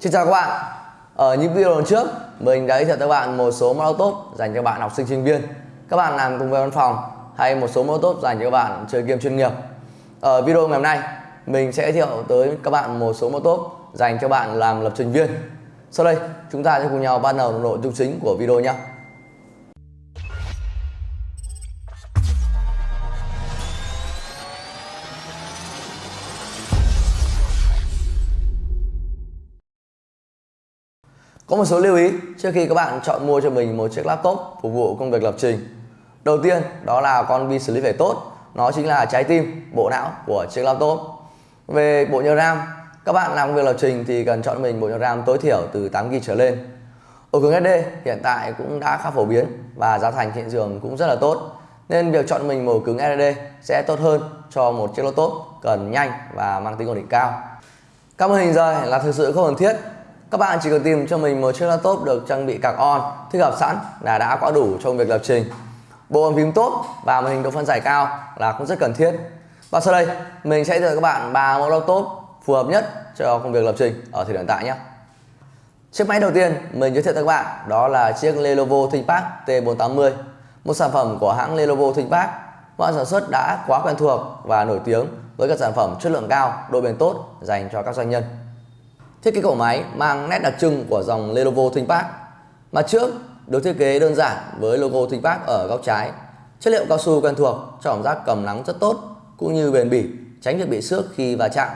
Xin chào các bạn. Ở những video lần trước, Mình đã giới thiệu các bạn một số mẫu tốt dành cho bạn học sinh sinh viên. Các bạn làm cùng với văn phòng Hay một số mẫu tốt dành cho các bạn chơi game chuyên nghiệp. Ở video ngày hôm nay, Mình sẽ giới thiệu tới các bạn một số mẫu tốt dành cho bạn làm lập trình viên. Sau đây, chúng ta sẽ cùng nhau bắt đầu nội dung chính của video nhé. Có một số lưu ý trước khi các bạn chọn mua cho mình một chiếc laptop phục vụ công việc lập trình. Đầu tiên đó là con vi xử lý phải tốt, nó chính là trái tim, bộ não của chiếc laptop. Về bộ nhớ RAM, các bạn làm công việc lập trình thì cần chọn mình bộ nhớ RAM tối thiểu từ 8GB trở lên. Ổ cứng SD hiện tại cũng đã khá phổ biến và giá thành hiện trường cũng rất là tốt. Nên việc chọn mình một ổ cứng SSD sẽ tốt hơn cho một chiếc laptop cần nhanh và mang tính ổn định cao. Các màn hình rời là thực sự không cần thiết các bạn chỉ cần tìm cho mình một chiếc laptop được trang bị cạc on thích hợp sẵn là đã quá đủ trong việc lập trình. Bộ bàn phím tốt và màn hình độ phân giải cao là cũng rất cần thiết. Và sau đây mình sẽ giới các bạn ba mẫu laptop phù hợp nhất cho công việc lập trình ở thời điểm hiện tại nhé. Chiếc máy đầu tiên mình giới thiệu cho các bạn đó là chiếc Lenovo ThinkPad T480, một sản phẩm của hãng Lenovo ThinkPad. Hãng sản xuất đã quá quen thuộc và nổi tiếng với các sản phẩm chất lượng cao, độ bền tốt dành cho các doanh nhân. Thiết kế cổ máy mang nét đặc trưng của dòng Lenovo ThinkPad. Mặt trước được thiết kế đơn giản với logo ThinkPad ở góc trái. Chất liệu cao su quen thuộc cho cảm giác cầm nắng rất tốt cũng như bền bỉ, tránh việc bị xước khi va chạm.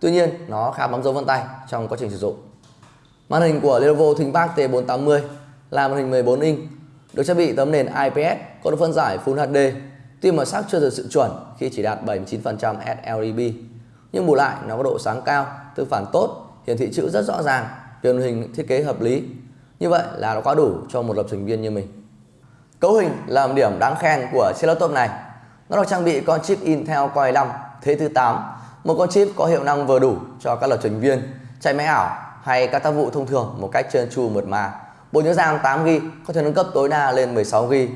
Tuy nhiên, nó khá bám dấu vân tay trong quá trình sử dụng. Màn hình của Lenovo ThinkPad T480 là màn hình 14 inch, được trang bị tấm nền IPS có độ phân giải Full HD. Tuy màu sắc chưa được sự chuẩn khi chỉ đạt 79% sLED, nhưng bù lại nó có độ sáng cao, tương phản tốt hiển thị chữ rất rõ ràng, truyền hình thiết kế hợp lý. Như vậy là nó quá đủ cho một lập trình viên như mình. Cấu hình là một điểm đáng khen của chiếc laptop này. Nó được trang bị con chip Intel Core i5 thế thứ 8, một con chip có hiệu năng vừa đủ cho các lập trình viên chạy máy ảo hay các tác vụ thông thường một cách trơn tru mượt mà. Bộ nhớ RAM 8GB có thể nâng cấp tối đa lên 16GB.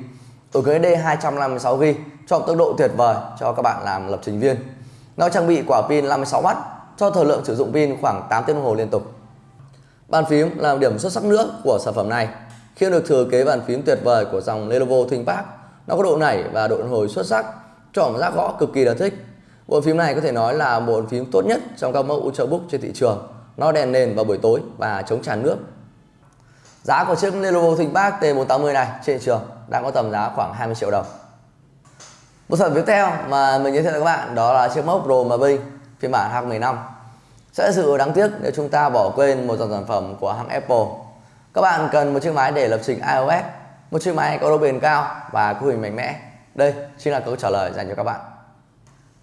Ổ cứng SD 256GB cho tốc độ tuyệt vời cho các bạn làm lập trình viên. Nó trang bị quả pin 56W cho thời lượng sử dụng pin khoảng 8 tiếng đồng hồ liên tục. Bàn phím là một điểm xuất sắc nữa của sản phẩm này. Khi được thừa kế bàn phím tuyệt vời của dòng Lenovo ThinkPad, nó có độ nảy và độ hồi xuất sắc, cho cảm giác gõ cực kỳ là thích. Bộ phím này có thể nói là bộ bàn phím tốt nhất trong các mẫu Ultrabook trên thị trường. Nó đèn nền vào buổi tối và chống tràn nước. Giá của chiếc Lenovo ThinkPad T480 này trên thị trường đang có tầm giá khoảng 20 triệu đồng. Một sản phẩm tiếp theo mà mình giới thiệu với các bạn đó là chiếc mốc Pro Mavic phiên bản 2015 sẽ sự đáng tiếc nếu chúng ta bỏ quên một dòng sản phẩm của hãng Apple. Các bạn cần một chiếc máy để lập trình iOS, một chiếc máy có độ bền cao và cấu hình mạnh mẽ. Đây chính là câu trả lời dành cho các bạn.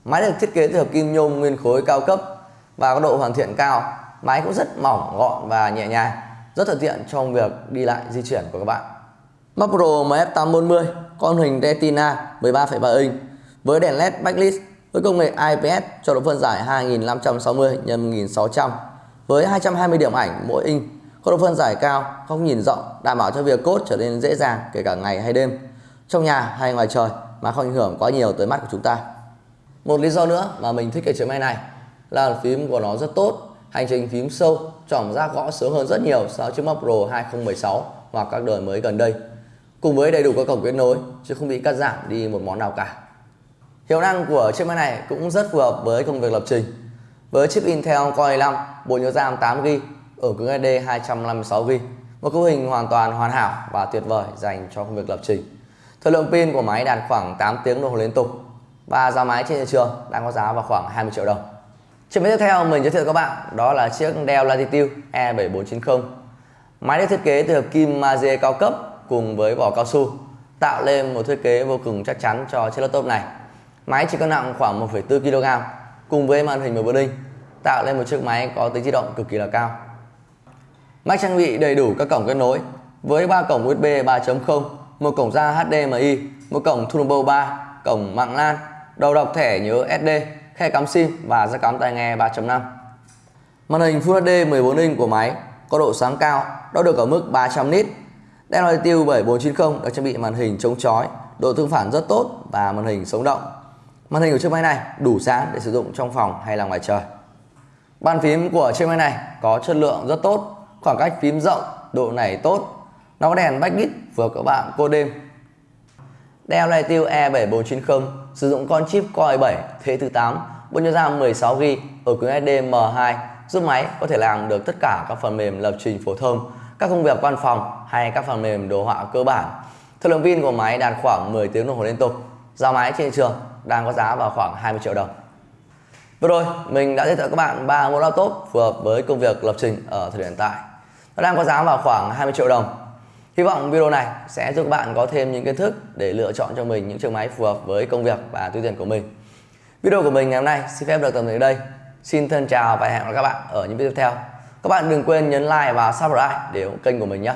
Máy được thiết kế từ hợp kim nhôm nguyên khối cao cấp và có độ hoàn thiện cao. Máy cũng rất mỏng, gọn và nhẹ nhàng, rất thuận tiện trong việc đi lại di chuyển của các bạn. Mac Pro MF840 con hình Retina 13,3 inch với đèn LED backlit với công nghệ IPS cho độ phân giải 2560 x 1600 với 220 điểm ảnh mỗi inch có độ phân giải cao, góc nhìn rộng, đảm bảo cho việc cốt trở nên dễ dàng kể cả ngày hay đêm, trong nhà hay ngoài trời mà không ảnh hưởng quá nhiều tới mắt của chúng ta. Một lý do nữa mà mình thích cái chiếc máy này là phím của nó rất tốt, hành trình phím sâu, cảm giác gõ sướng hơn rất nhiều so với chiếc Mac Pro 2016 hoặc các đời mới gần đây. Cùng với đầy đủ các cổng kết nối chứ không bị cắt giảm đi một món nào cả. Hiệu năng của chiếc máy này cũng rất phù hợp với công việc lập trình. Với chip Intel Core i5, bộ nhớ RAM 8GB, ở cứng SSD 256GB, một cấu hình hoàn toàn hoàn hảo và tuyệt vời dành cho công việc lập trình. Thời lượng pin của máy đạt khoảng 8 tiếng đồng hồ liên tục và giá máy trên thị trường đang có giá vào khoảng 20 triệu đồng. Chiếc máy tiếp theo mình giới thiệu các bạn đó là chiếc Dell Latitude E7490. Máy được thiết kế từ hợp kim magie cao cấp cùng với vỏ cao su, tạo lên một thiết kế vô cùng chắc chắn cho chiếc laptop này. Máy chỉ cân nặng khoảng 1,4 kg cùng với màn hình 14 inch tạo lên một chiếc máy có tính di động cực kỳ là cao. Mac trang bị đầy đủ các cổng kết nối với 3 cổng USB 3.0, một cổng ra HDMI, một cổng Thunderbolt 3, cổng mạng LAN, đầu đọc thẻ nhớ SD, khe cắm SIM và jack cắm tai nghe 3.5. Màn hình Full HD 14 inch của máy có độ sáng cao, đo được ở mức 300 nit. Dell Latitude 7490 được trang bị màn hình chống chói, độ tương phản rất tốt và màn hình sống động. Màn hình của chiếc máy này đủ sáng để sử dụng trong phòng hay là ngoài trời. Bàn phím của chiếc máy này có chất lượng rất tốt, khoảng cách phím rộng, độ nảy tốt. Nó có đèn backlit phù hợp các bạn cô đêm. Dell này E7490 sử dụng con chip Core i7 thế thứ 8, bộ nhớ RAM 16GB ở cứng SD M2 giúp máy có thể làm được tất cả các phần mềm lập trình phổ thông, các công việc văn phòng hay các phần mềm đồ họa cơ bản. Thời lượng pin của máy đạt khoảng 10 tiếng đồng hồ liên tục. Giá máy trên thị trường đang có giá vào khoảng 20 triệu đồng. Vừa rồi, mình đã giới thiệu các bạn ba mẫu laptop phù hợp với công việc lập trình ở thời điểm hiện tại. Nó đang có giá vào khoảng 20 triệu đồng. Hy vọng video này sẽ giúp các bạn có thêm những kiến thức để lựa chọn cho mình những chiếc máy phù hợp với công việc và túi tiền của mình. Video của mình ngày hôm nay xin phép được tạm dừng đây. Xin thân chào và hẹn gặp lại các bạn ở những video tiếp theo. Các bạn đừng quên nhấn like và subscribe để ủng kênh của mình nhé.